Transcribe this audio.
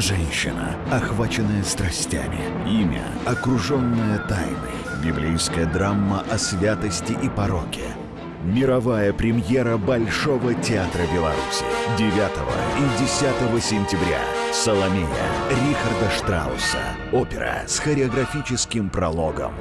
Женщина, охваченная страстями. Имя, окруженное тайной. Библейская драма о святости и пороке. Мировая премьера Большого театра Беларуси. 9 и 10 сентября. Соломея Рихарда Штрауса. Опера с хореографическим прологом.